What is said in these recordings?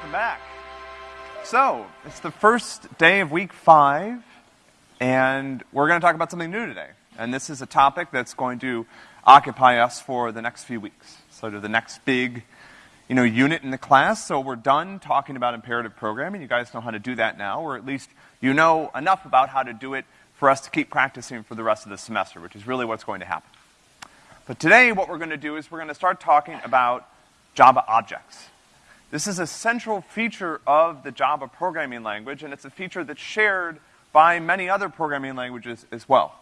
welcome back. So, it's the first day of week five, and we're going to talk about something new today. And this is a topic that's going to occupy us for the next few weeks. Sort of the next big, you know, unit in the class. So we're done talking about imperative programming. You guys know how to do that now, or at least you know enough about how to do it for us to keep practicing for the rest of the semester, which is really what's going to happen. But today, what we're going to do is we're going to start talking about Java objects. This is a central feature of the Java programming language, and it's a feature that's shared by many other programming languages as well.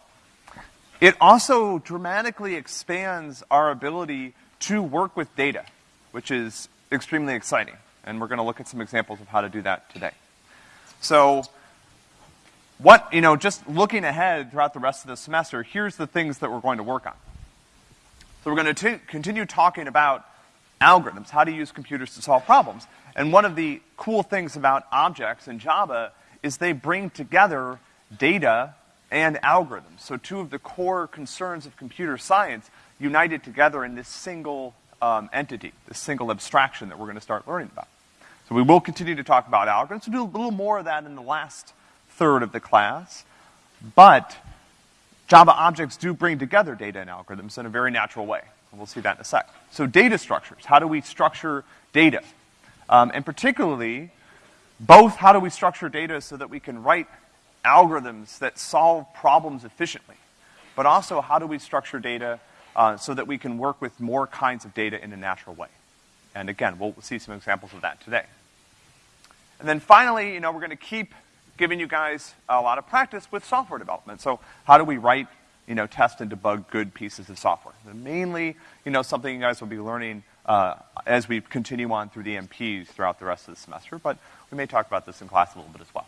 It also dramatically expands our ability to work with data, which is extremely exciting. And we're going to look at some examples of how to do that today. So, what, you know, just looking ahead throughout the rest of the semester, here's the things that we're going to work on. So we're going to continue talking about algorithms, how to use computers to solve problems. And one of the cool things about objects in Java is they bring together data and algorithms. So two of the core concerns of computer science united together in this single um, entity, this single abstraction that we're going to start learning about. So we will continue to talk about algorithms. We'll do a little more of that in the last third of the class. But Java objects do bring together data and algorithms in a very natural way. We'll see that in a sec. So data structures. How do we structure data? Um, and particularly, both how do we structure data so that we can write algorithms that solve problems efficiently, but also how do we structure data uh, so that we can work with more kinds of data in a natural way. And again, we'll see some examples of that today. And then finally, you know, we're going to keep giving you guys a lot of practice with software development. So how do we write you know, test and debug good pieces of software. And mainly, you know, something you guys will be learning uh, as we continue on through the MPs throughout the rest of the semester, but we may talk about this in class a little bit as well.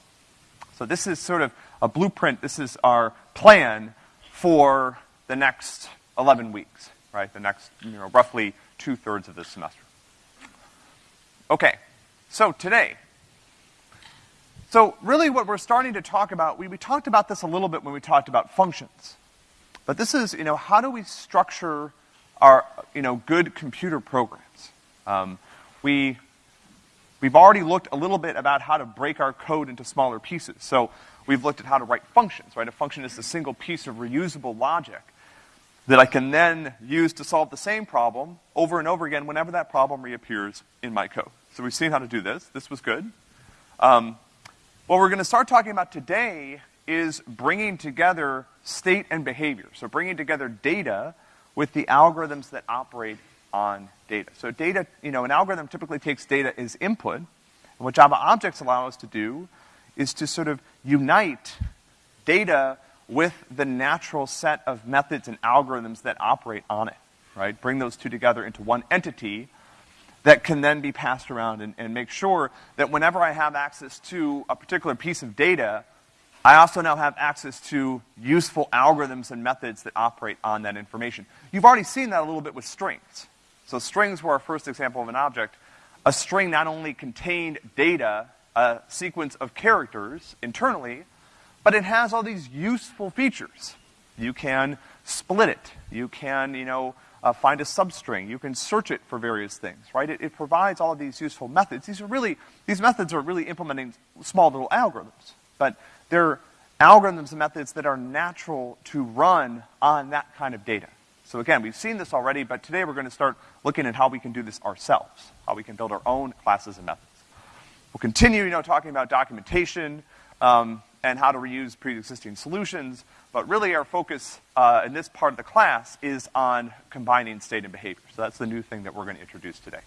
So this is sort of a blueprint. This is our plan for the next 11 weeks, right? The next, you know, roughly two-thirds of this semester. Okay, so today, so really what we're starting to talk about, we, we talked about this a little bit when we talked about functions. But this is, you know, how do we structure our, you know, good computer programs? Um, we, we've already looked a little bit about how to break our code into smaller pieces. So we've looked at how to write functions, right? A function is a single piece of reusable logic that I can then use to solve the same problem over and over again whenever that problem reappears in my code. So we've seen how to do this. This was good. Um, what we're going to start talking about today is bringing together state and behavior. So bringing together data with the algorithms that operate on data. So data, you know, an algorithm typically takes data as input. And what Java objects allow us to do is to sort of unite data with the natural set of methods and algorithms that operate on it, right? Bring those two together into one entity that can then be passed around and, and make sure that whenever I have access to a particular piece of data, I also now have access to useful algorithms and methods that operate on that information. You've already seen that a little bit with strings. So strings were our first example of an object. A string not only contained data, a sequence of characters internally, but it has all these useful features. You can split it. You can, you know, uh, find a substring. You can search it for various things, right? It, it provides all of these useful methods. These are really, these methods are really implementing small little algorithms. But they're algorithms and methods that are natural to run on that kind of data. So again, we've seen this already, but today we're going to start looking at how we can do this ourselves, how we can build our own classes and methods. We'll continue, you know, talking about documentation um, and how to reuse pre-existing solutions, but really our focus uh, in this part of the class is on combining state and behavior. So that's the new thing that we're going to introduce today.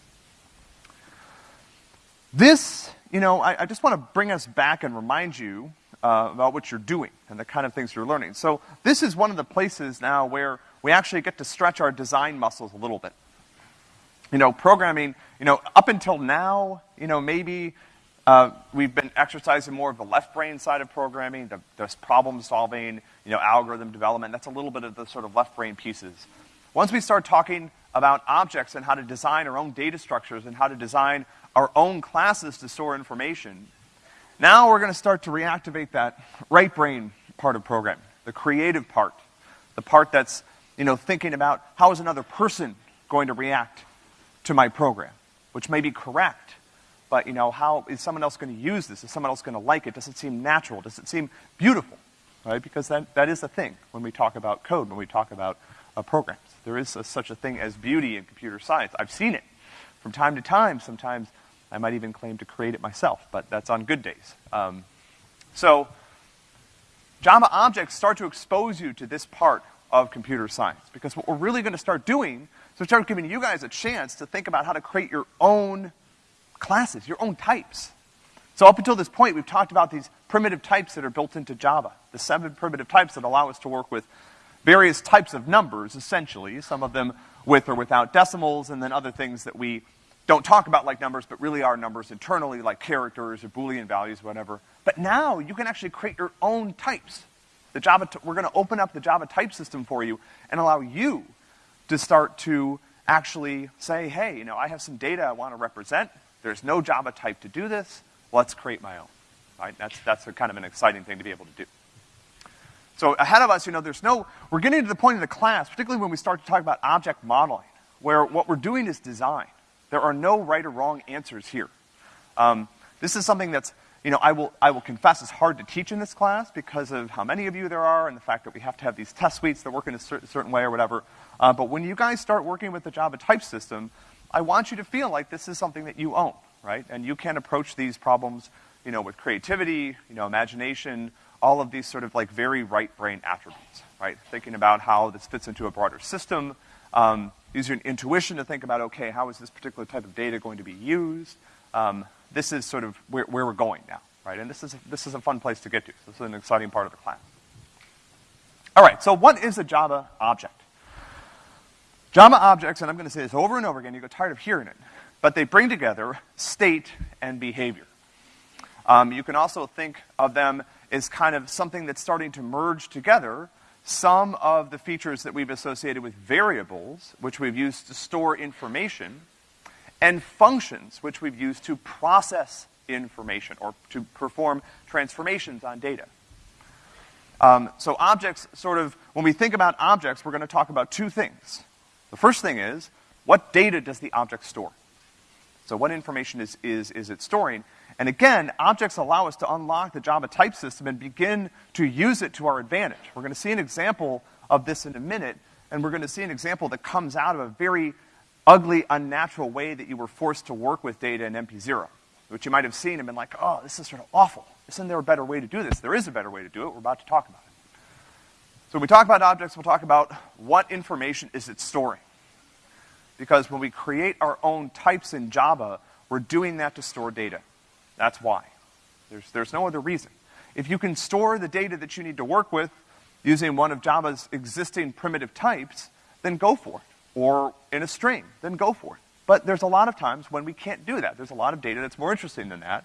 This, you know, I, I just want to bring us back and remind you uh, about what you're doing and the kind of things you're learning. So this is one of the places now where we actually get to stretch our design muscles a little bit. You know, programming, you know, up until now, you know, maybe uh, we've been exercising more of the left brain side of programming, the, the problem solving, you know, algorithm development. That's a little bit of the sort of left brain pieces. Once we start talking about objects and how to design our own data structures and how to design our own classes to store information, now we're going to start to reactivate that right brain part of programming, the creative part, the part that's, you know, thinking about how is another person going to react to my program, which may be correct, but you know, how is someone else gonna use this? Is someone else gonna like it? Does it seem natural? Does it seem beautiful? Right? Because that, that is a thing when we talk about code, when we talk about uh, programs. There is a, such a thing as beauty in computer science. I've seen it from time to time. Sometimes I might even claim to create it myself, but that's on good days. Um, so, Java objects start to expose you to this part of computer science. Because what we're really gonna start doing is we start giving you guys a chance to think about how to create your own classes, your own types. So up until this point, we've talked about these primitive types that are built into Java. The seven primitive types that allow us to work with various types of numbers, essentially, some of them with or without decimals, and then other things that we don't talk about like numbers, but really are numbers internally, like characters or Boolean values, whatever. But now you can actually create your own types. The Java, we're gonna open up the Java type system for you and allow you to start to actually say, hey, you know, I have some data I wanna represent. There's no Java type to do this. Let's create my own. Right? That's, that's a kind of an exciting thing to be able to do. So ahead of us, you know, there's no, we're getting to the point in the class, particularly when we start to talk about object modeling, where what we're doing is design. There are no right or wrong answers here. Um, this is something that's, you know, I will, I will confess is hard to teach in this class because of how many of you there are and the fact that we have to have these test suites that work in a certain, certain way or whatever. Uh, but when you guys start working with the Java type system, I want you to feel like this is something that you own, right? And you can approach these problems, you know, with creativity, you know, imagination, all of these sort of like very right brain attributes, right? Thinking about how this fits into a broader system, um, using intuition to think about, okay, how is this particular type of data going to be used? Um, this is sort of where, where, we're going now, right? And this is, this is a fun place to get to. This is an exciting part of the class. All right, so what is a Java object? Java objects, and I'm gonna say this over and over again, you get tired of hearing it, but they bring together state and behavior. Um, you can also think of them as kind of something that's starting to merge together some of the features that we've associated with variables, which we've used to store information, and functions, which we've used to process information or to perform transformations on data. Um, so objects sort of, when we think about objects, we're gonna talk about two things. The first thing is, what data does the object store? So what information is, is, is it storing? And again, objects allow us to unlock the Java type system and begin to use it to our advantage. We're gonna see an example of this in a minute, and we're gonna see an example that comes out of a very ugly, unnatural way that you were forced to work with data in MP0, which you might have seen and been like, oh, this is sort of awful. Isn't there a better way to do this? There is a better way to do it. We're about to talk about it. So when we talk about objects, we'll talk about what information is it storing. Because when we create our own types in Java, we're doing that to store data. That's why. There's, there's no other reason. If you can store the data that you need to work with using one of Java's existing primitive types, then go for it. Or in a string, then go for it. But there's a lot of times when we can't do that. There's a lot of data that's more interesting than that.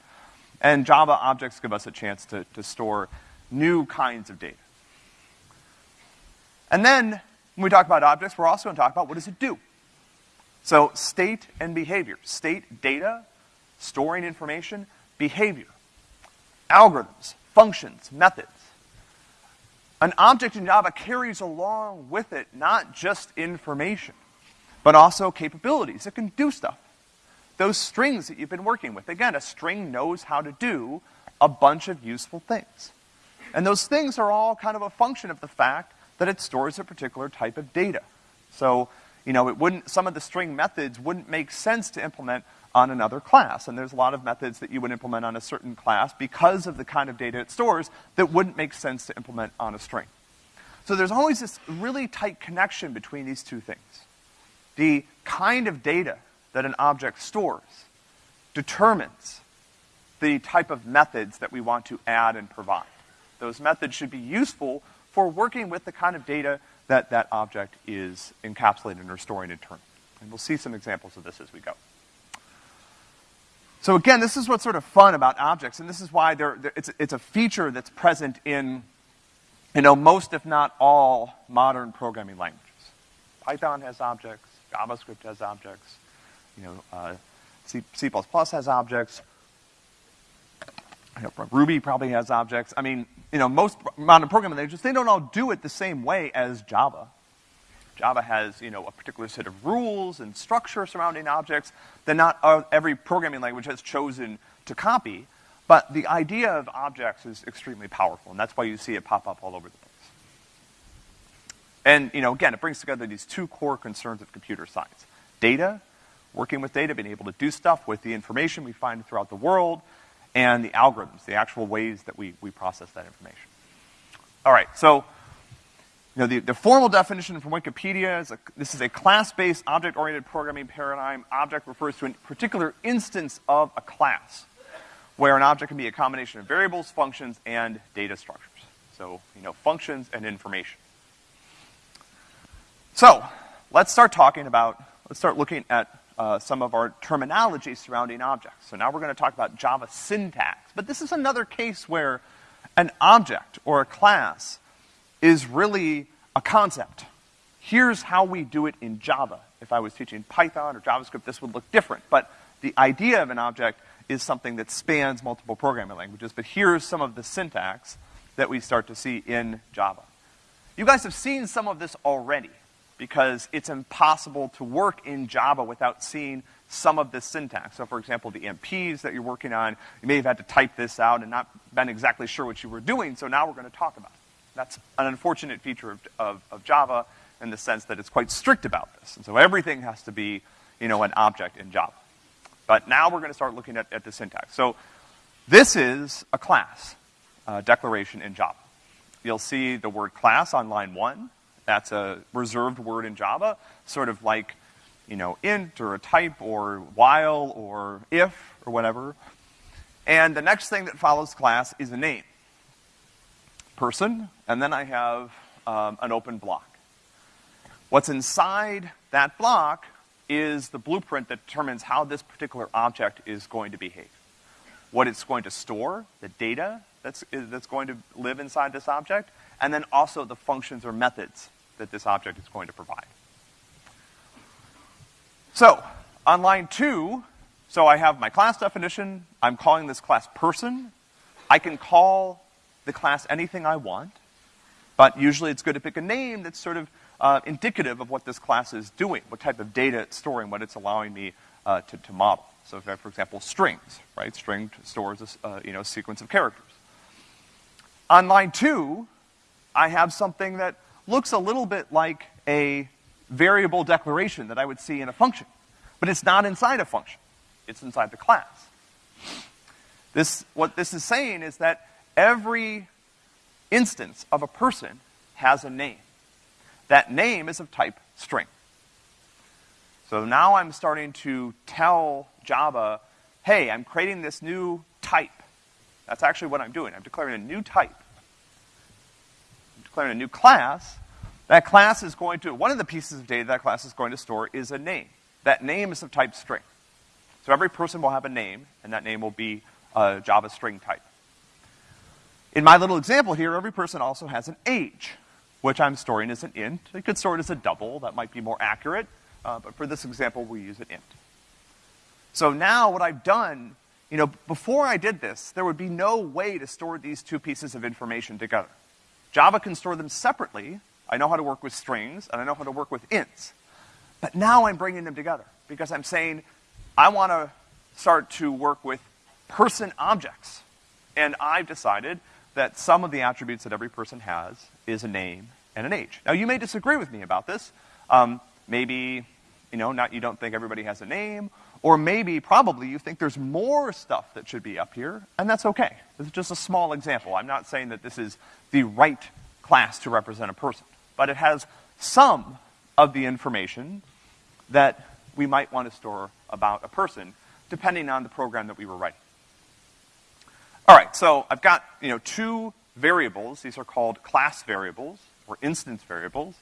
And Java objects give us a chance to, to store new kinds of data. And then, when we talk about objects, we're also gonna talk about what does it do? So, state and behavior. State, data, storing information, behavior, algorithms, functions, methods. An object in Java carries along with it not just information, but also capabilities. It can do stuff. Those strings that you've been working with. Again, a string knows how to do a bunch of useful things. And those things are all kind of a function of the fact that it stores a particular type of data. So, you know, it wouldn't, some of the string methods wouldn't make sense to implement on another class. And there's a lot of methods that you would implement on a certain class because of the kind of data it stores that wouldn't make sense to implement on a string. So there's always this really tight connection between these two things. The kind of data that an object stores determines the type of methods that we want to add and provide. Those methods should be useful for working with the kind of data that that object is encapsulating or storing internally. And we'll see some examples of this as we go. So again, this is what's sort of fun about objects, and this is why they're, they're, it's, it's a feature that's present in, you know, most if not all modern programming languages. Python has objects, JavaScript has objects, you know, uh, C, C++ has objects, you know, Ruby probably has objects. I mean, you know, most modern programming languages, they don't all do it the same way as Java. Java has, you know, a particular set of rules and structure surrounding objects that not every programming language has chosen to copy. But the idea of objects is extremely powerful, and that's why you see it pop up all over the place. And, you know, again, it brings together these two core concerns of computer science. Data, working with data, being able to do stuff with the information we find throughout the world, and the algorithms, the actual ways that we, we process that information. All right, so, you know, the, the formal definition from Wikipedia is a, this is a class-based object-oriented programming paradigm. Object refers to a particular instance of a class, where an object can be a combination of variables, functions, and data structures. So, you know, functions and information. So, let's start talking about, let's start looking at uh, some of our terminology surrounding objects. So now we're going to talk about Java syntax. But this is another case where an object or a class is really a concept. Here's how we do it in Java. If I was teaching Python or JavaScript, this would look different. But the idea of an object is something that spans multiple programming languages. But here's some of the syntax that we start to see in Java. You guys have seen some of this already because it's impossible to work in Java without seeing some of this syntax. So for example, the MPs that you're working on, you may have had to type this out and not been exactly sure what you were doing, so now we're gonna talk about it. That's an unfortunate feature of, of, of Java in the sense that it's quite strict about this. And so everything has to be, you know, an object in Java. But now we're gonna start looking at, at the syntax. So this is a class uh, declaration in Java. You'll see the word class on line one. That's a reserved word in Java, sort of like, you know, int or a type or while or if or whatever. And the next thing that follows class is a name. Person, and then I have um, an open block. What's inside that block is the blueprint that determines how this particular object is going to behave. What it's going to store, the data that's, that's going to live inside this object, and then also the functions or methods that this object is going to provide. So, on line two, so I have my class definition, I'm calling this class person. I can call the class anything I want, but usually it's good to pick a name that's sort of uh, indicative of what this class is doing, what type of data it's storing, what it's allowing me uh, to, to, model. So if I have, for example, strings, right? String stores a uh, you know, sequence of characters. On line two, I have something that looks a little bit like a variable declaration that I would see in a function. But it's not inside a function. It's inside the class. This, what this is saying is that every instance of a person has a name. That name is of type string. So now I'm starting to tell Java, hey, I'm creating this new type. That's actually what I'm doing. I'm declaring a new type declaring a new class, that class is going to, one of the pieces of data that class is going to store is a name. That name is of type string. So every person will have a name, and that name will be a Java string type. In my little example here, every person also has an age, which I'm storing as an int. I could store it as a double, that might be more accurate, uh, but for this example, we use an int. So now what I've done, you know, before I did this, there would be no way to store these two pieces of information together. Java can store them separately. I know how to work with strings, and I know how to work with ints. But now I'm bringing them together because I'm saying I want to start to work with person objects. And I've decided that some of the attributes that every person has is a name and an age. Now, you may disagree with me about this. Um, maybe, you know, not you don't think everybody has a name, or maybe, probably, you think there's more stuff that should be up here, and that's okay. This is just a small example. I'm not saying that this is the right class to represent a person, but it has some of the information that we might want to store about a person, depending on the program that we were writing. All right, so I've got, you know, two variables. These are called class variables, or instance variables,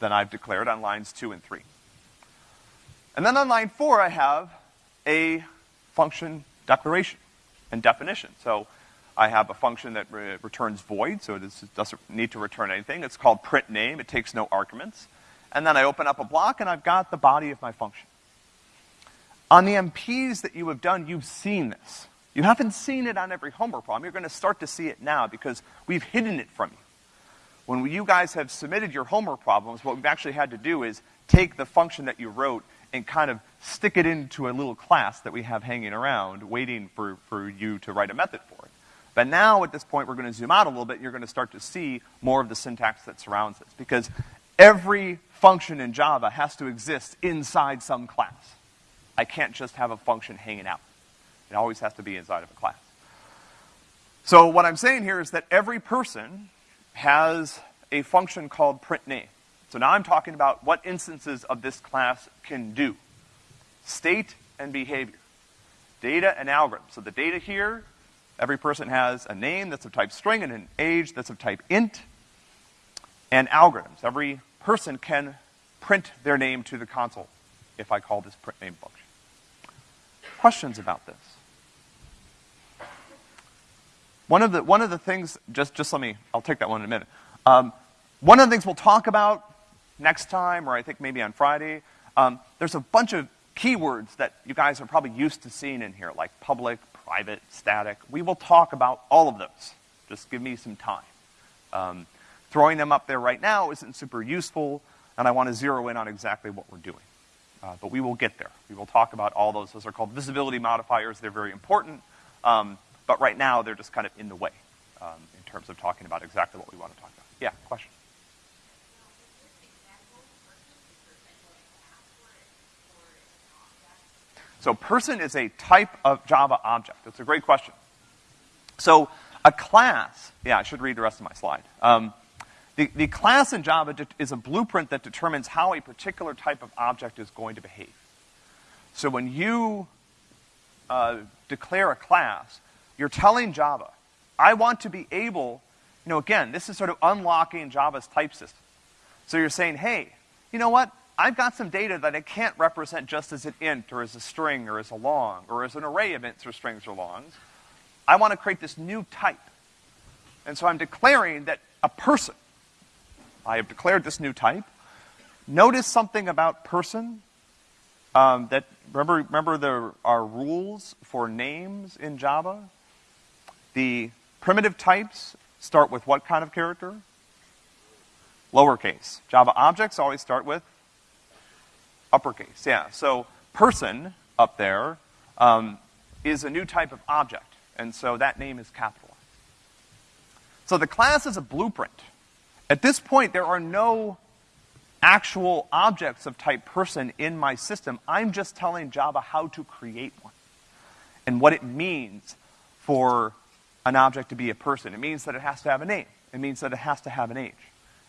that I've declared on lines two and three. And then on line four, I have a function declaration and definition. So I have a function that re returns void, so it doesn't need to return anything. It's called print name. It takes no arguments. And then I open up a block, and I've got the body of my function. On the MPs that you have done, you've seen this. You haven't seen it on every homework problem. You're going to start to see it now because we've hidden it from you. when you guys have submitted your homework problems, what we've actually had to do is take the function that you wrote and kind of stick it into a little class that we have hanging around, waiting for, for you to write a method for it. But now, at this point, we're gonna zoom out a little bit, you're gonna start to see more of the syntax that surrounds this. Because every function in Java has to exist inside some class. I can't just have a function hanging out. It always has to be inside of a class. So what I'm saying here is that every person has a function called print name. So now I'm talking about what instances of this class can do. State and behavior. Data and algorithm. So the data here, every person has a name that's of type string and an age that's of type int. And algorithms. Every person can print their name to the console if I call this print name function. Questions about this? One of the, one of the things, just, just let me, I'll take that one in a minute. Um, one of the things we'll talk about next time, or I think maybe on Friday, um, there's a bunch of keywords that you guys are probably used to seeing in here, like public, private, static. We will talk about all of those. Just give me some time. Um, throwing them up there right now isn't super useful, and I want to zero in on exactly what we're doing. Uh, but we will get there. We will talk about all those. Those are called visibility modifiers. They're very important. Um, but right now, they're just kind of in the way um, in terms of talking about exactly what we want to talk about. Yeah, question? So person is a type of Java object. That's a great question. So a class, yeah, I should read the rest of my slide. Um, the, the class in Java is a blueprint that determines how a particular type of object is going to behave. So when you uh, declare a class, you're telling Java, I want to be able, you know, again, this is sort of unlocking Java's type system. So you're saying, hey, you know what? I've got some data that I can't represent just as an int or as a string or as a long or as an array of ints or strings or longs. I want to create this new type. And so I'm declaring that a person, I have declared this new type. Notice something about person um, that, remember, remember there are rules for names in Java? The primitive types start with what kind of character? Lowercase. Java objects always start with uppercase, yeah. So person up there um, is a new type of object, and so that name is capitalized. So the class is a blueprint. At this point, there are no actual objects of type person in my system. I'm just telling Java how to create one and what it means for an object to be a person. It means that it has to have a name. It means that it has to have an age.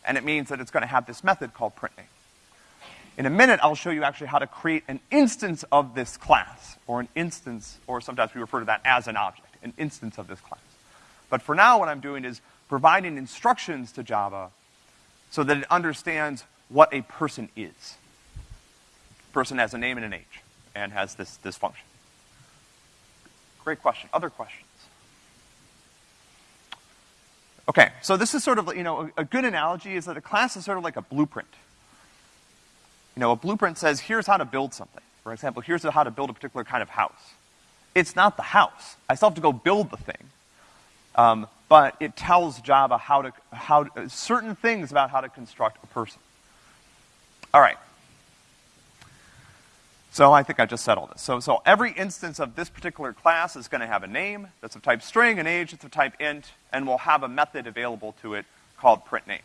And it means that it's going to have this method called printName. In a minute, I'll show you actually how to create an instance of this class, or an instance, or sometimes we refer to that as an object, an instance of this class. But for now, what I'm doing is providing instructions to Java so that it understands what a person is. A person has a name and an age, and has this, this function. Great question. Other questions? Okay, so this is sort of, you know, a, a good analogy is that a class is sort of like a blueprint. Know, a blueprint says, here's how to build something. For example, here's how to build a particular kind of house. It's not the house. I still have to go build the thing. Um, but it tells Java how to, how certain things about how to construct a person. All right. So I think I just said all this. So, so every instance of this particular class is going to have a name that's of type string, an age that's of type int, and we'll have a method available to it called printName.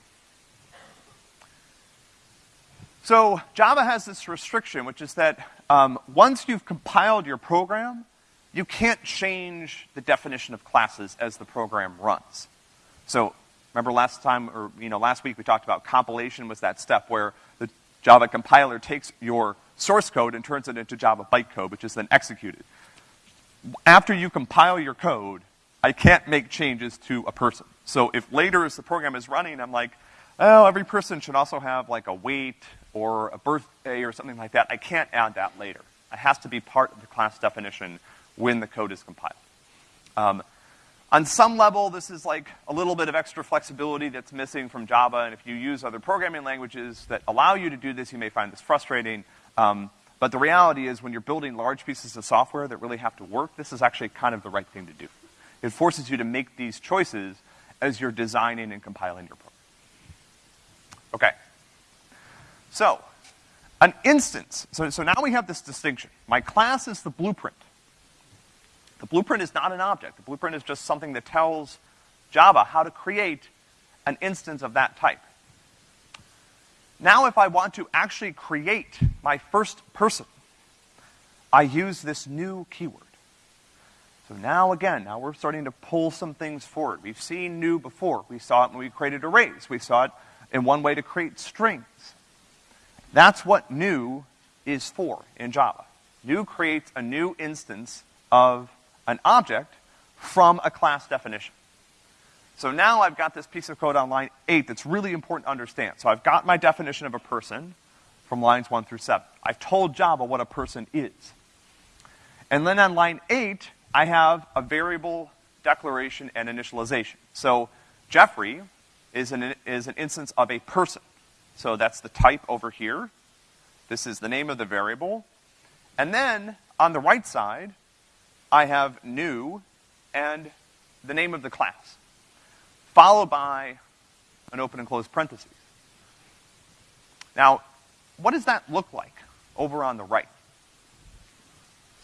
So Java has this restriction, which is that um, once you've compiled your program, you can't change the definition of classes as the program runs. So remember last time, or you know, last week we talked about compilation was that step where the Java compiler takes your source code and turns it into Java bytecode, which is then executed. After you compile your code, I can't make changes to a person. So if later as the program is running, I'm like, oh, every person should also have like a weight or a birthday or something like that. I can't add that later. It has to be part of the class definition when the code is compiled. Um, on some level, this is like a little bit of extra flexibility that's missing from Java, and if you use other programming languages that allow you to do this, you may find this frustrating. Um, but the reality is when you're building large pieces of software that really have to work, this is actually kind of the right thing to do. It forces you to make these choices as you're designing and compiling your program. Okay. So, an instance, so, so now we have this distinction. My class is the blueprint. The blueprint is not an object. The blueprint is just something that tells Java how to create an instance of that type. Now if I want to actually create my first person, I use this new keyword. So now again, now we're starting to pull some things forward. We've seen new before. We saw it when we created arrays. We saw it in one way to create strings. That's what new is for in Java. New creates a new instance of an object from a class definition. So now I've got this piece of code on line 8 that's really important to understand. So I've got my definition of a person from lines 1 through 7. I've told Java what a person is. And then on line 8, I have a variable declaration and initialization. So Jeffrey is an, is an instance of a person. So that's the type over here. This is the name of the variable. And then on the right side, I have new and the name of the class followed by an open and closed parentheses. Now, what does that look like over on the right?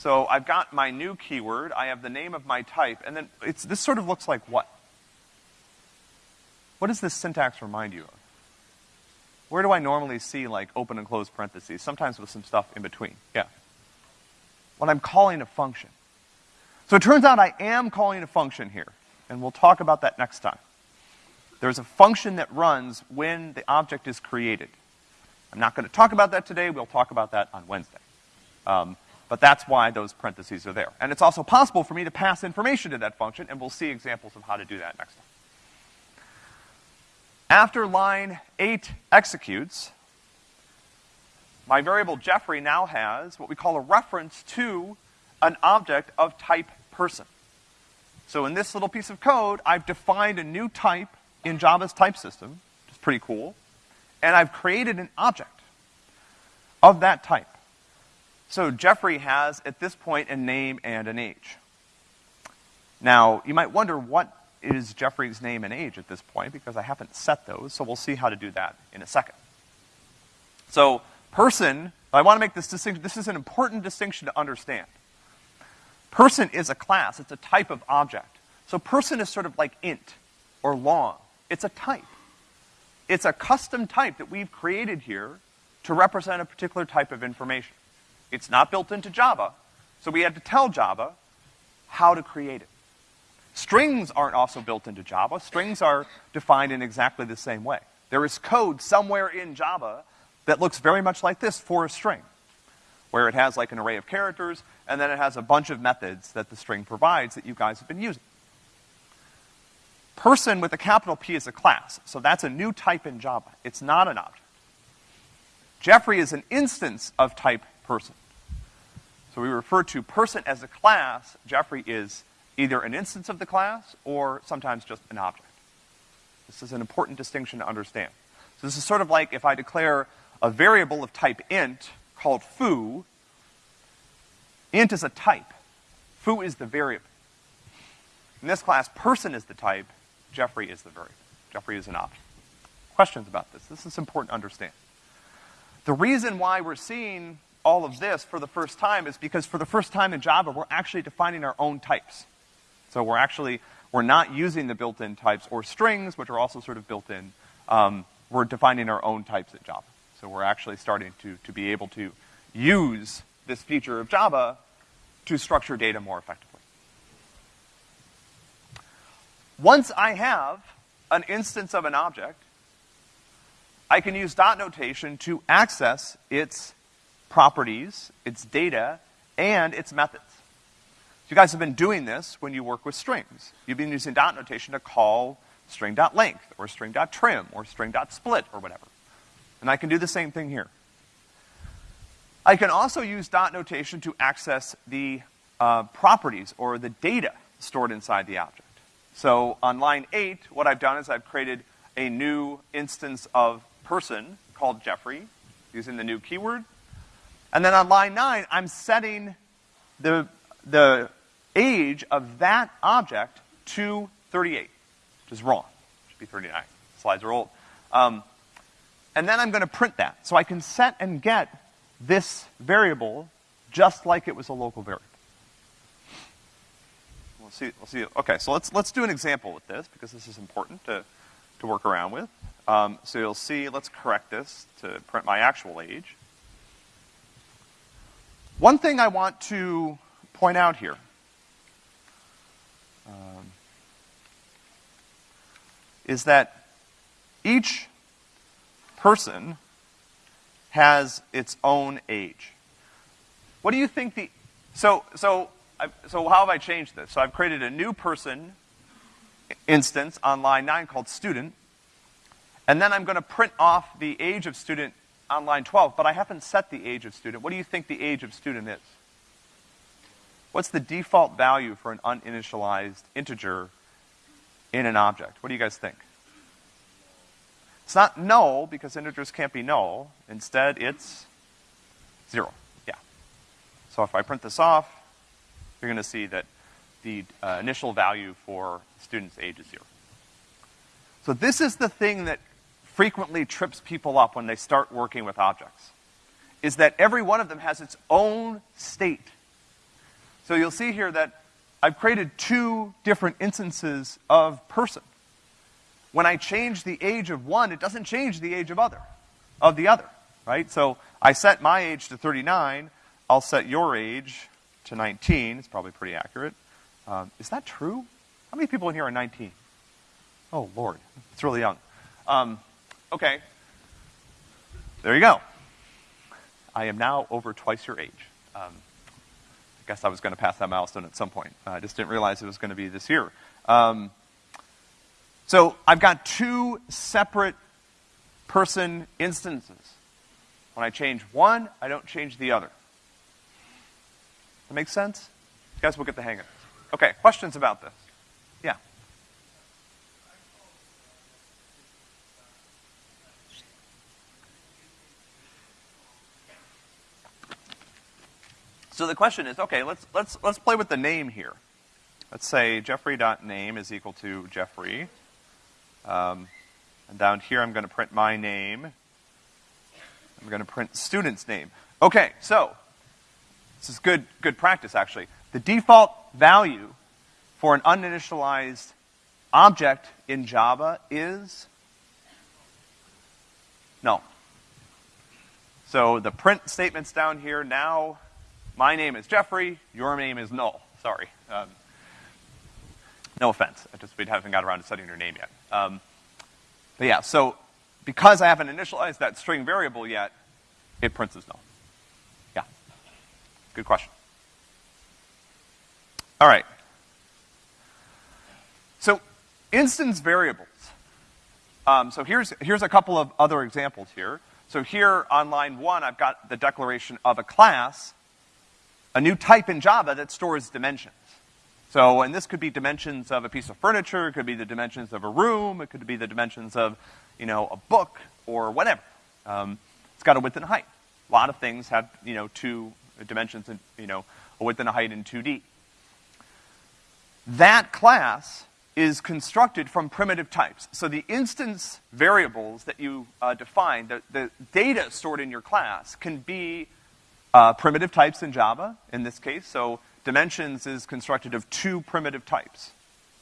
So I've got my new keyword, I have the name of my type, and then it's, this sort of looks like what? What does this syntax remind you of? Where do I normally see like open and close parentheses? Sometimes with some stuff in between. Yeah. When I'm calling a function. So it turns out I am calling a function here, and we'll talk about that next time. There's a function that runs when the object is created. I'm not going to talk about that today. We'll talk about that on Wednesday. Um, but that's why those parentheses are there. And it's also possible for me to pass information to that function, and we'll see examples of how to do that next time. After line 8 executes, my variable Jeffrey now has what we call a reference to an object of type person. So in this little piece of code, I've defined a new type in Java's type system, which is pretty cool, and I've created an object of that type. So Jeffrey has, at this point, a name and an age. Now, you might wonder what is Jeffrey's name and age at this point, because I haven't set those, so we'll see how to do that in a second. So, person, I want to make this distinction, this is an important distinction to understand. Person is a class, it's a type of object. So person is sort of like int, or long, it's a type. It's a custom type that we've created here to represent a particular type of information. It's not built into Java, so we had to tell Java how to create it. Strings aren't also built into Java. Strings are defined in exactly the same way. There is code somewhere in Java that looks very much like this for a string, where it has like an array of characters, and then it has a bunch of methods that the string provides that you guys have been using. Person with a capital P is a class, so that's a new type in Java. It's not an object. Jeffrey is an instance of type person. So we refer to person as a class. Jeffrey is either an instance of the class or sometimes just an object. This is an important distinction to understand. So this is sort of like if I declare a variable of type int called foo, int is a type. Foo is the variable. In this class, person is the type, Jeffrey is the variable. Jeffrey is an object. Questions about this? This is important to understand. The reason why we're seeing all of this for the first time is because for the first time in Java, we're actually defining our own types. So we're actually, we're not using the built-in types or strings, which are also sort of built in. Um, we're defining our own types in Java. So we're actually starting to, to be able to use this feature of Java to structure data more effectively. Once I have an instance of an object, I can use dot notation to access its properties, its data, and its methods. You guys have been doing this when you work with strings. You've been using dot notation to call string.length, or string.trim, or string.split, or whatever. And I can do the same thing here. I can also use dot notation to access the uh, properties, or the data stored inside the object. So on line eight, what I've done is I've created a new instance of person called Jeffrey using the new keyword. And then on line nine, I'm setting the, the age of that object to 38, which is wrong. It should be 39. Slides are old. Um, and then I'm gonna print that. So I can set and get this variable just like it was a local variable. We'll see, we'll see, okay, so let's, let's do an example with this, because this is important to, to work around with. Um, so you'll see, let's correct this to print my actual age. One thing I want to point out here, um, is that each person has its own age. What do you think the, so, so, I, so how have I changed this? So I've created a new person instance on line nine called student, and then I'm gonna print off the age of student on line 12, but I haven't set the age of student. What do you think the age of student is? What's the default value for an uninitialized integer in an object? What do you guys think? It's not null, because integers can't be null. Instead, it's zero. Yeah. So if I print this off, you're gonna see that the uh, initial value for student's age is zero. So this is the thing that frequently trips people up when they start working with objects, is that every one of them has its own state. So you'll see here that I've created two different instances of person. When I change the age of one, it doesn't change the age of other, of the other, right? So I set my age to 39, I'll set your age to 19, it's probably pretty accurate. Um, is that true? How many people in here are 19? Oh, Lord, it's really young. Um, okay. There you go. I am now over twice your age. Um, I guess I was going to pass that milestone at some point. I just didn't realize it was going to be this year. Um, so I've got two separate person instances. When I change one, I don't change the other. That makes sense? You guys will get the hang of it. Okay, questions about this? Yeah. So the question is, okay, let's, let's, let's play with the name here. Let's say Jeffrey.name is equal to Jeffrey. Um, and down here I'm gonna print my name. I'm gonna print student's name. Okay, so, this is good, good practice actually. The default value for an uninitialized object in Java is null. So the print statement's down here now my name is Jeffrey, your name is null. Sorry. Um, no offense. I just we haven't got around to setting your name yet. Um, but yeah, so because I haven't initialized that string variable yet, it prints as null. Yeah. Good question. All right. So instance variables. Um, so here's, here's a couple of other examples here. So here on line one, I've got the declaration of a class a new type in Java that stores dimensions. So, and this could be dimensions of a piece of furniture, it could be the dimensions of a room, it could be the dimensions of, you know, a book or whatever. Um, it's got a width and a height. A lot of things have, you know, two dimensions and, you know, a width and a height in 2D. That class is constructed from primitive types. So the instance variables that you uh, define, the, the data stored in your class can be uh, primitive types in Java, in this case, so dimensions is constructed of two primitive types,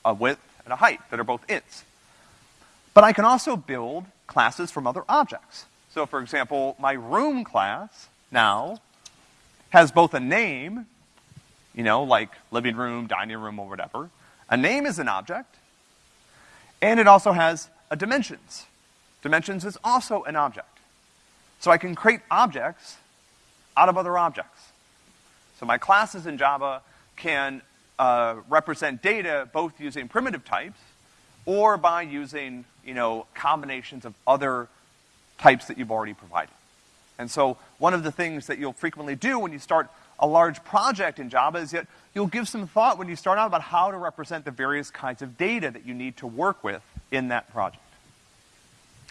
a width and a height, that are both ints. But I can also build classes from other objects. So for example, my room class now has both a name, you know, like living room, dining room, or whatever. A name is an object, and it also has a dimensions. Dimensions is also an object. So I can create objects out of other objects. So my classes in Java can uh, represent data both using primitive types or by using, you know, combinations of other types that you've already provided. And so one of the things that you'll frequently do when you start a large project in Java is that you'll give some thought when you start out about how to represent the various kinds of data that you need to work with in that project.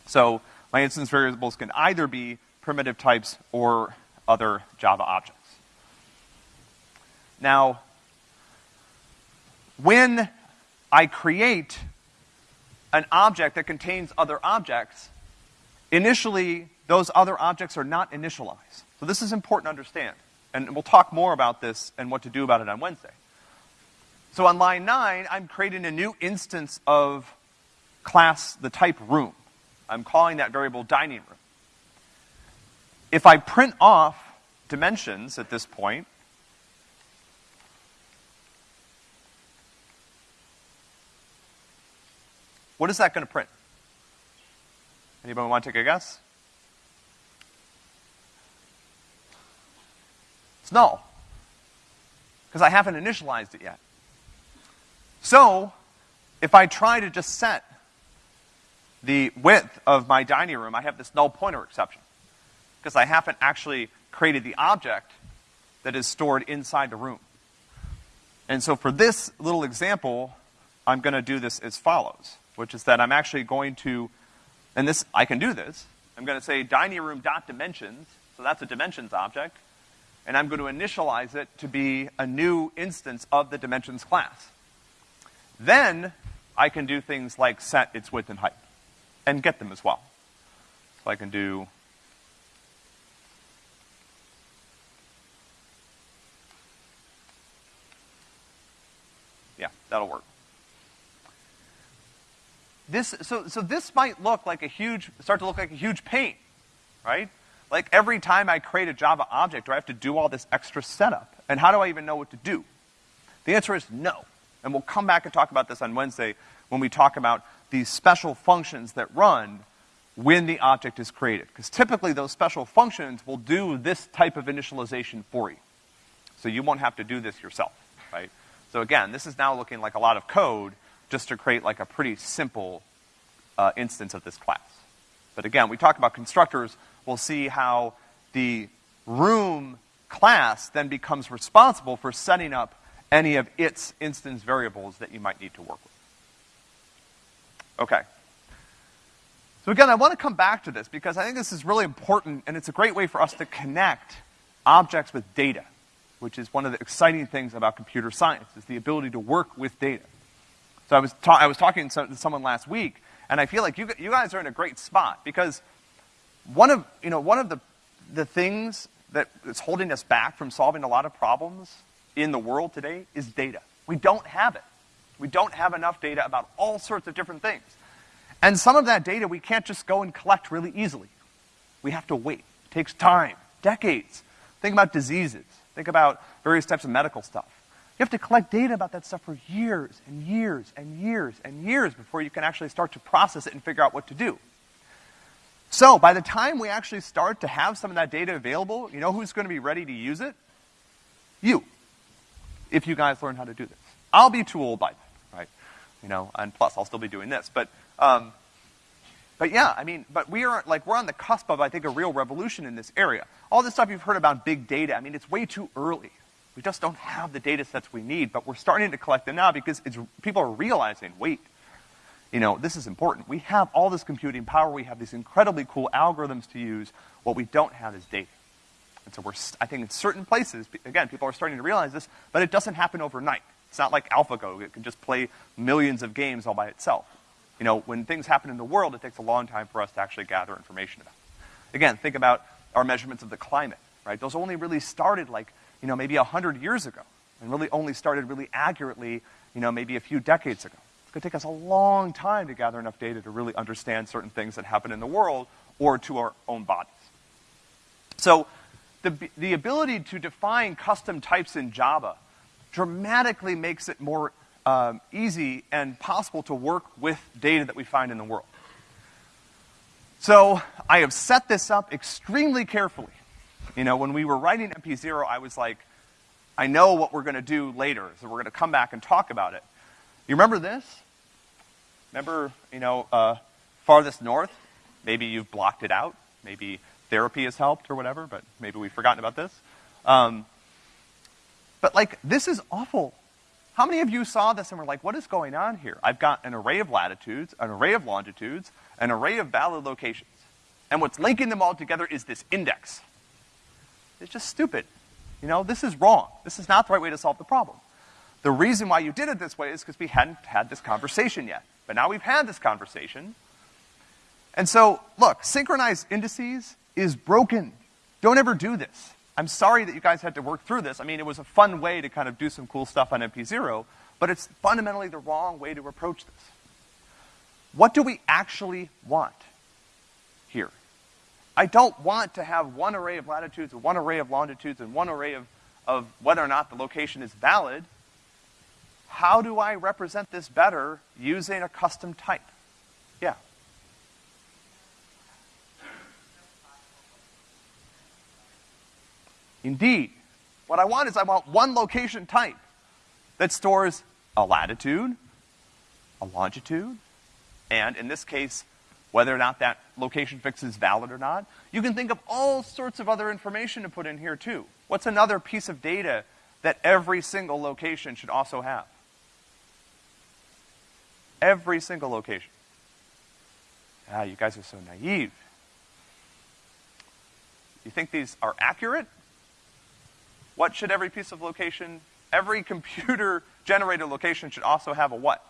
So my instance variables can either be primitive types or other Java objects. Now, when I create an object that contains other objects, initially, those other objects are not initialized. So this is important to understand. And we'll talk more about this and what to do about it on Wednesday. So on line nine, I'm creating a new instance of class, the type room. I'm calling that variable dining room. If I print off dimensions at this point, what is that going to print? Anybody want to take a guess? It's null. Because I haven't initialized it yet. So, if I try to just set the width of my dining room, I have this null pointer exception. Because I haven't actually created the object that is stored inside the room. And so for this little example, I'm gonna do this as follows, which is that I'm actually going to, and this, I can do this, I'm gonna say dining room dot dimensions, so that's a dimensions object, and I'm going to initialize it to be a new instance of the dimensions class. Then I can do things like set its width and height and get them as well. So I can do Yeah, that'll work. This, so, so this might look like a huge, start to look like a huge pain, right? Like every time I create a Java object, do I have to do all this extra setup? And how do I even know what to do? The answer is no. And we'll come back and talk about this on Wednesday when we talk about these special functions that run when the object is created. Because typically those special functions will do this type of initialization for you. So you won't have to do this yourself, right? So again, this is now looking like a lot of code just to create like a pretty simple uh, instance of this class. But again, we talk about constructors, we'll see how the room class then becomes responsible for setting up any of its instance variables that you might need to work with. Okay. So again, I want to come back to this because I think this is really important and it's a great way for us to connect objects with data, which is one of the exciting things about computer science, is the ability to work with data. So I was, I was talking to someone last week, and I feel like you, you guys are in a great spot because one of, you know, one of the, the things that is holding us back from solving a lot of problems in the world today is data. We don't have it. We don't have enough data about all sorts of different things. And some of that data we can't just go and collect really easily. We have to wait. It takes time, decades. Think about diseases. Think about various types of medical stuff. You have to collect data about that stuff for years and years and years and years before you can actually start to process it and figure out what to do. So, by the time we actually start to have some of that data available, you know who's going to be ready to use it? You if you guys learn how to do this. I'll be too old by then, right? You know, and plus I'll still be doing this. But, um, but yeah, I mean, but we are, like, we're on the cusp of, I think, a real revolution in this area. All this stuff you've heard about big data, I mean, it's way too early. We just don't have the data sets we need, but we're starting to collect them now because people are realizing, wait, you know, this is important. We have all this computing power, we have these incredibly cool algorithms to use. What we don't have is data. And so we're, I think in certain places, again, people are starting to realize this, but it doesn't happen overnight. It's not like AlphaGo. It can just play millions of games all by itself. You know, when things happen in the world, it takes a long time for us to actually gather information about. Again, think about our measurements of the climate, right? Those only really started like, you know, maybe a hundred years ago, and really only started really accurately, you know, maybe a few decades ago. It's gonna take us a long time to gather enough data to really understand certain things that happen in the world or to our own bodies. So, the, the ability to define custom types in Java dramatically makes it more um, easy and possible to work with data that we find in the world. So I have set this up extremely carefully. You know, when we were writing MP0, I was like, I know what we're gonna do later, so we're gonna come back and talk about it. You remember this? Remember, you know, uh, farthest north? Maybe you've blocked it out. Maybe therapy has helped or whatever, but maybe we've forgotten about this. Um, but like, this is awful. How many of you saw this and were like, what is going on here? I've got an array of latitudes, an array of longitudes, an array of valid locations. And what's linking them all together is this index. It's just stupid. You know, this is wrong. This is not the right way to solve the problem. The reason why you did it this way is because we hadn't had this conversation yet. But now we've had this conversation, And so, look, synchronized indices is broken. Don't ever do this. I'm sorry that you guys had to work through this. I mean, it was a fun way to kind of do some cool stuff on MP0, but it's fundamentally the wrong way to approach this. What do we actually want here? I don't want to have one array of latitudes and one array of longitudes and one array of, of whether or not the location is valid. How do I represent this better using a custom type? Yeah. Indeed. What I want is I want one location type that stores a latitude, a longitude, and in this case, whether or not that location fix is valid or not. You can think of all sorts of other information to put in here too. What's another piece of data that every single location should also have? Every single location. Ah, you guys are so naive. You think these are accurate? What should every piece of location, every computer generated location should also have a what?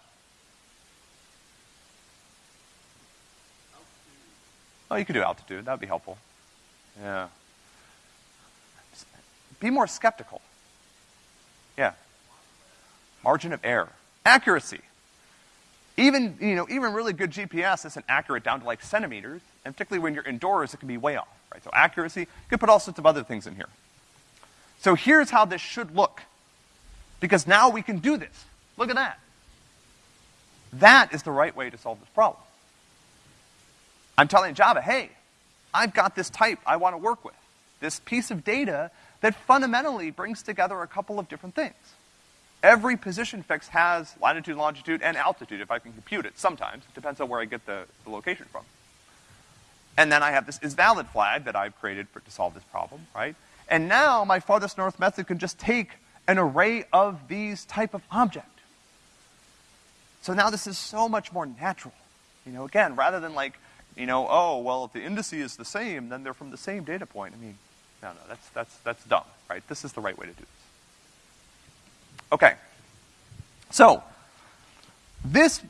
Oh, you could do altitude. That would be helpful. Yeah. Be more skeptical. Yeah. Margin of error. Accuracy. Even, you know, even really good GPS isn't accurate down to like centimeters, and particularly when you're indoors, it can be way off, right? So accuracy, you could put all sorts of other things in here. So here's how this should look. Because now we can do this. Look at that. That is the right way to solve this problem. I'm telling Java, hey, I've got this type I want to work with. This piece of data that fundamentally brings together a couple of different things. Every position fix has latitude, longitude, and altitude if I can compute it. Sometimes. It depends on where I get the, the location from. And then I have this is valid flag that I've created for, to solve this problem, right? And now my farthest north method can just take an array of these type of object. So now this is so much more natural. You know, again, rather than like, you know, oh, well, if the indice is the same, then they're from the same data point. I mean, no, no, that's, that's, that's dumb, right? This is the right way to do this. Okay. So, this,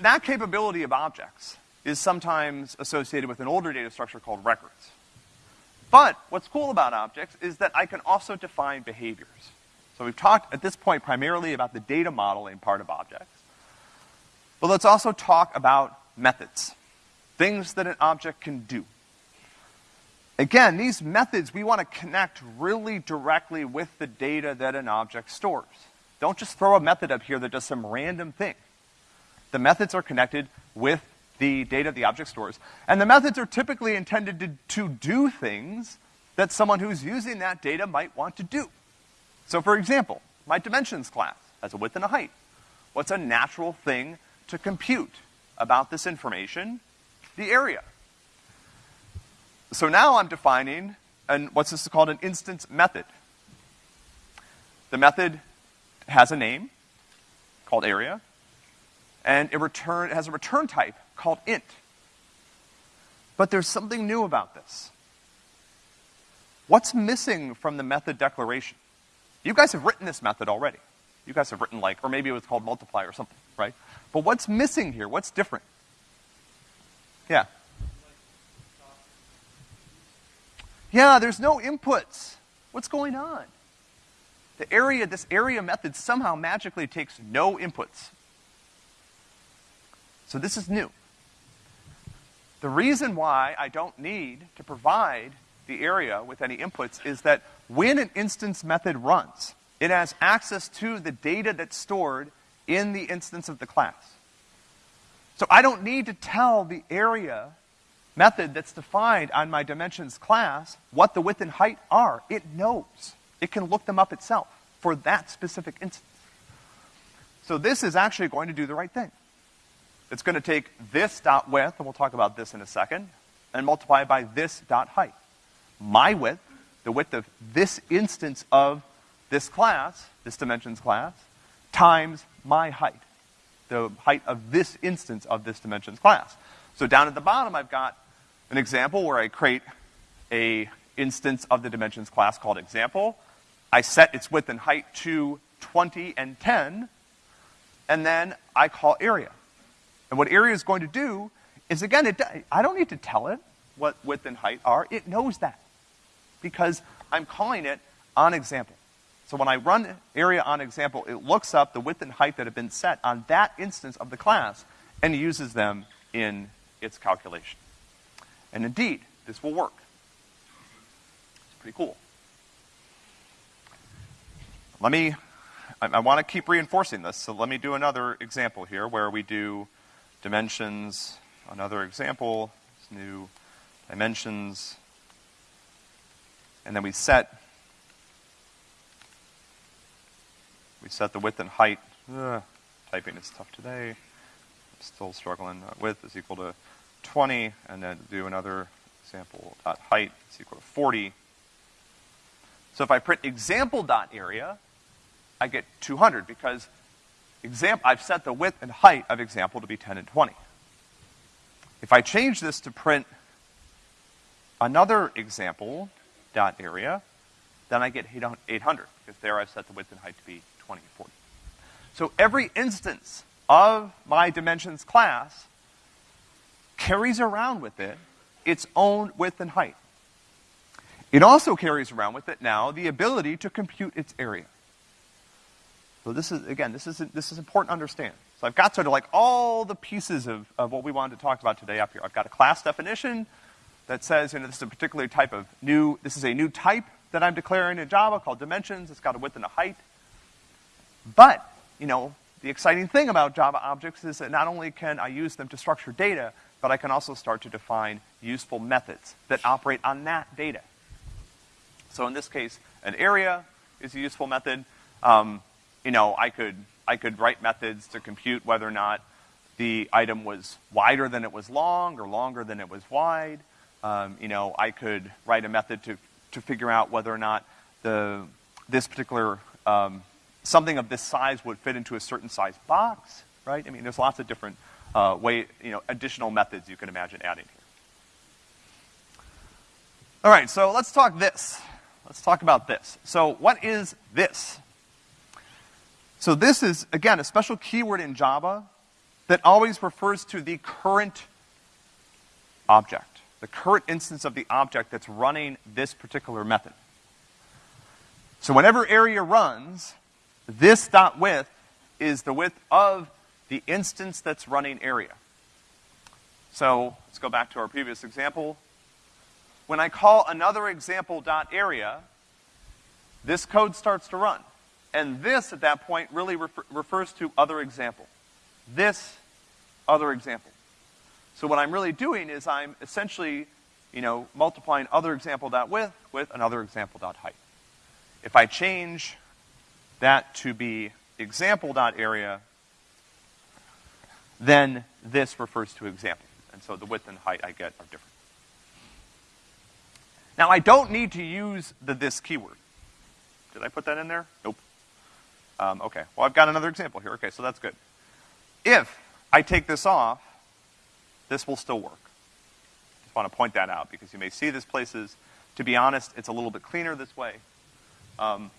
that capability of objects is sometimes associated with an older data structure called records. But what's cool about objects is that I can also define behaviors. So we've talked at this point primarily about the data modeling part of objects. But let's also talk about methods. Things that an object can do. Again, these methods, we want to connect really directly with the data that an object stores. Don't just throw a method up here that does some random thing. The methods are connected with the data the object stores. And the methods are typically intended to, to do things that someone who's using that data might want to do. So for example, my dimensions class has a width and a height. What's a natural thing to compute about this information? The area. So now I'm defining an, what's this called an instance method. The method has a name called area, and it, return, it has a return type called int. But there's something new about this. What's missing from the method declaration? You guys have written this method already. You guys have written like, or maybe it was called multiply or something, right? But what's missing here? What's different? Yeah. Yeah, there's no inputs. What's going on? The area, this area method somehow magically takes no inputs. So this is new. The reason why I don't need to provide the area with any inputs is that when an instance method runs, it has access to the data that's stored in the instance of the class. So I don't need to tell the area method that's defined on my dimensions class what the width and height are. It knows. It can look them up itself for that specific instance. So this is actually going to do the right thing. It's going to take this dot width, and we'll talk about this in a second, and multiply by this dot height. My width, the width of this instance of this class, this dimensions class, times my height, the height of this instance of this dimensions class. So down at the bottom, I've got an example where I create a instance of the dimensions class called example. I set its width and height to 20 and 10, and then I call area. And what area is going to do is again, it, I don't need to tell it what width and height are. It knows that because I'm calling it on example. So when I run area on example, it looks up the width and height that have been set on that instance of the class and uses them in its calculation. And indeed, this will work. It's pretty cool. Let me, I, I want to keep reinforcing this, so let me do another example here where we do dimensions, another example, new dimensions, and then we set we set the width and height. Ugh, typing is tough today. I'm still struggling. Uh, width is equal to 20, and then do another example dot height is equal to 40. So if I print example dot area, I get 200 because exam- I've set the width and height of example to be 10 and 20. If I change this to print another example dot area, then I get 800 because there I've set the width and height to be 20 and 40. So every instance of my dimensions class carries around with it its own width and height. It also carries around with it now the ability to compute its area. So this is, again, this is, this is important to understand. So I've got sort of like all the pieces of, of what we wanted to talk about today up here. I've got a class definition that says, you know, this is a particular type of new, this is a new type that I'm declaring in Java called dimensions. It's got a width and a height. But, you know, the exciting thing about Java objects is that not only can I use them to structure data, but I can also start to define useful methods that operate on that data. So in this case, an area is a useful method. Um, you know, I could, I could write methods to compute whether or not the item was wider than it was long or longer than it was wide. Um, you know, I could write a method to, to figure out whether or not the, this particular, um, something of this size would fit into a certain size box, right? I mean, there's lots of different uh, way, you know, additional methods you can imagine adding here. All right, so let's talk this. Let's talk about this. So what is this? So this is, again, a special keyword in Java that always refers to the current object, the current instance of the object that's running this particular method. So whenever area runs, this dot width is the width of the instance that's running area. So let's go back to our previous example. When I call another example dot area, this code starts to run. And this, at that point, really refer refers to other example. This other example. So what I'm really doing is I'm essentially, you know, multiplying other example dot width with another example dot height. If I change that to be example dot area, then this refers to example. And so the width and height I get are different. Now I don't need to use the this keyword. Did I put that in there? Nope. Um, okay, well I've got another example here. Okay, so that's good. If I take this off, this will still work. Just want to point that out because you may see this places. To be honest, it's a little bit cleaner this way. Um,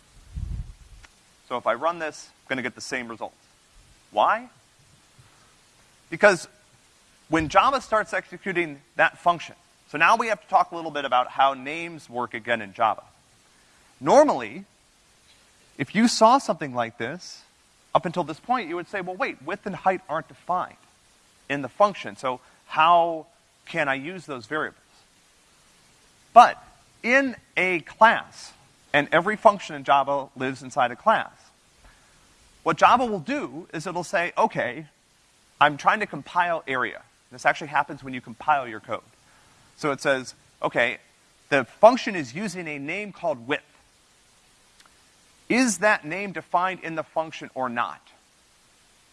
so if I run this, I'm going to get the same results. Why? Because when Java starts executing that function, so now we have to talk a little bit about how names work again in Java. Normally, if you saw something like this, up until this point, you would say, well, wait, width and height aren't defined in the function, so how can I use those variables? But in a class, and every function in Java lives inside a class, what Java will do is it'll say, okay, I'm trying to compile area. This actually happens when you compile your code. So it says, okay, the function is using a name called width. Is that name defined in the function or not?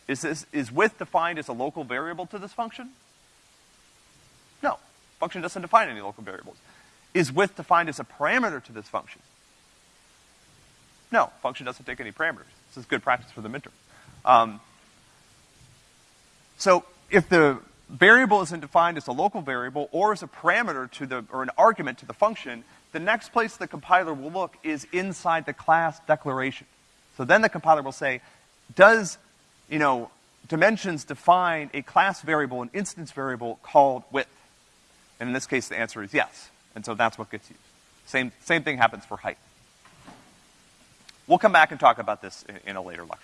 Is, this, is width defined as a local variable to this function? No. Function doesn't define any local variables. Is width defined as a parameter to this function? No. Function doesn't take any parameters. This is good practice for the midterm. Um, so if the variable isn't defined as a local variable or as a parameter to the, or an argument to the function, the next place the compiler will look is inside the class declaration. So then the compiler will say, does, you know, dimensions define a class variable, an instance variable called width. And in this case, the answer is yes. And so that's what gets used. Same, same thing happens for height. We'll come back and talk about this in, in a later lecture.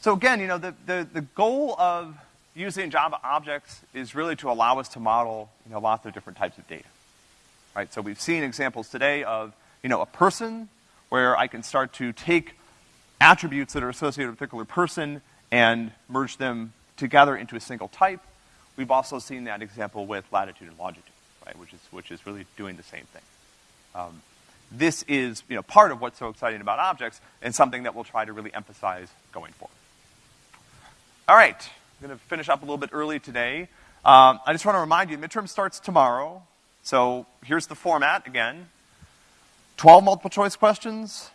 So again, you know, the, the, the goal of using Java objects is really to allow us to model, you know, lots of different types of data. Right? So we've seen examples today of, you know, a person where I can start to take attributes that are associated with a particular person and merge them together into a single type. We've also seen that example with latitude and longitude, right, which is, which is really doing the same thing. Um, this is, you know, part of what's so exciting about objects and something that we'll try to really emphasize going forward. All right, I'm gonna finish up a little bit early today. Um, I just want to remind you, midterm starts tomorrow. So here's the format again. 12 multiple choice questions,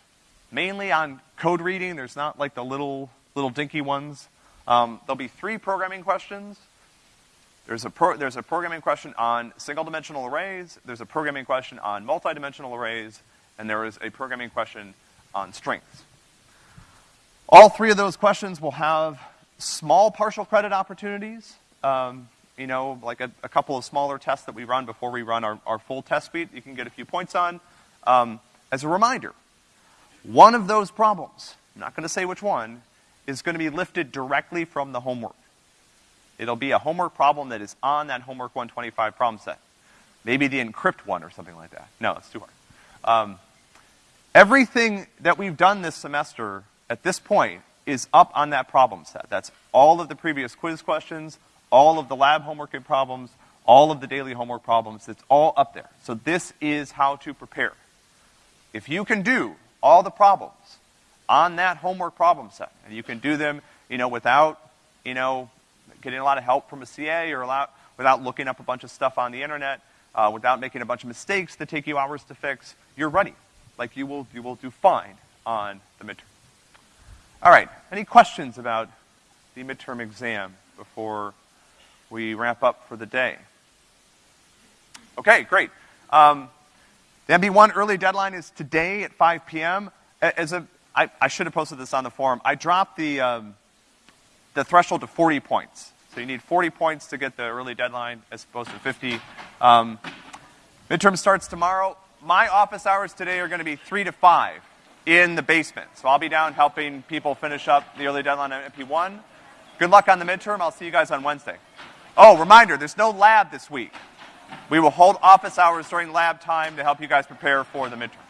mainly on code reading. There's not like the little, little dinky ones. Um, there'll be three programming questions. There's a, pro, there's a programming question on single dimensional arrays, there's a programming question on multidimensional arrays, and there is a programming question on strings. All three of those questions will have small partial credit opportunities. Um, you know, like a, a, couple of smaller tests that we run before we run our, our full test suite, you can get a few points on. Um, as a reminder, one of those problems, I'm not gonna say which one, is gonna be lifted directly from the homework. It'll be a homework problem that is on that homework 125 problem set. Maybe the encrypt one or something like that. No, it's too hard. Um, everything that we've done this semester at this point is up on that problem set. That's all of the previous quiz questions, all of the lab homework and problems, all of the daily homework problems. It's all up there. So this is how to prepare. If you can do all the problems on that homework problem set, and you can do them, you know, without, you know, getting a lot of help from a CA or lot, without looking up a bunch of stuff on the internet, uh, without making a bunch of mistakes that take you hours to fix, you're ready. Like you will, you will do fine on the midterm. All right, any questions about the midterm exam before we wrap up for the day? Okay, great. Um, the MP1 early deadline is today at 5 p.m. As a, I, I should have posted this on the forum. I dropped the, um, the threshold to 40 points. So you need 40 points to get the early deadline as opposed to 50. Um, midterm starts tomorrow. My office hours today are going to be 3 to 5 in the basement. So I'll be down helping people finish up the early deadline on MP1. Good luck on the midterm. I'll see you guys on Wednesday. Oh, reminder, there's no lab this week. We will hold office hours during lab time to help you guys prepare for the midterm.